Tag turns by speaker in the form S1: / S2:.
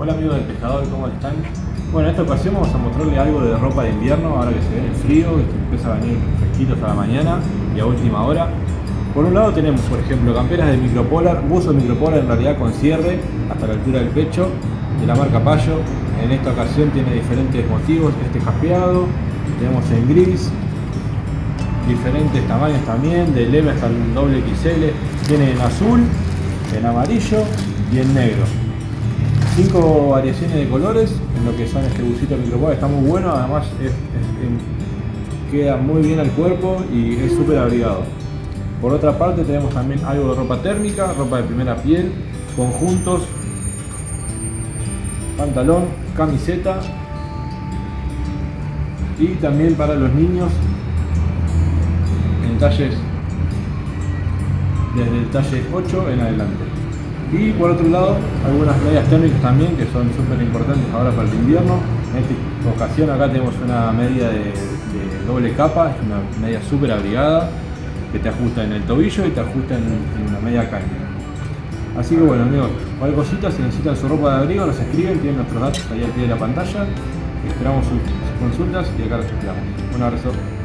S1: Hola amigos del pescador, ¿cómo están? Bueno, en esta ocasión vamos a mostrarle algo de ropa de invierno, ahora que se viene el frío, que empieza a venir fresquitos a la mañana y a última hora. Por un lado tenemos, por ejemplo, camperas de micropolar, buzo micropolar en realidad con cierre hasta la altura del pecho, de la marca Payo. En esta ocasión tiene diferentes motivos, este jaspeado, tenemos en gris, diferentes tamaños también, del M hasta el doble XL, tiene en azul, en amarillo y en negro. Cinco variaciones de colores en lo que son este busito micropolar, está muy bueno, además queda muy bien al cuerpo y es súper abrigado. Por otra parte tenemos también algo de ropa térmica, ropa de primera piel, conjuntos, pantalón, camiseta y también para los niños en talles desde el talle 8 en adelante. Y por otro lado, algunas medias térmicas también que son súper importantes ahora para el invierno. En esta ocasión acá tenemos una media de, doble capa, es una media súper abrigada que te ajusta en el tobillo y te ajusta en, una media caña. Así que bueno amigos, cualquier cosita, si necesitan su ropa de abrigo, nos escriben, tienen nuestros datos ahí al pie de la pantalla. Esperamos sus consultas y acá los esperamos. Un abrazo.